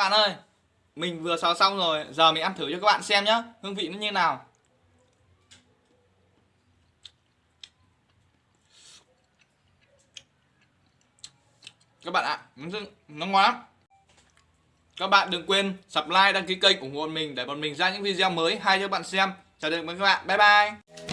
Bạn ơi. Mình vừa xào xong rồi Giờ mình ăn thử cho các bạn xem nhá. Hương vị nó như nào. Các bạn ạ Nó, nó ngon lắm. Các bạn đừng quên subscribe đăng ký kênh ủng hộ mình Để bọn mình ra những video mới hay cho các bạn xem. Chào tạm biệt các bạn. Bye bye.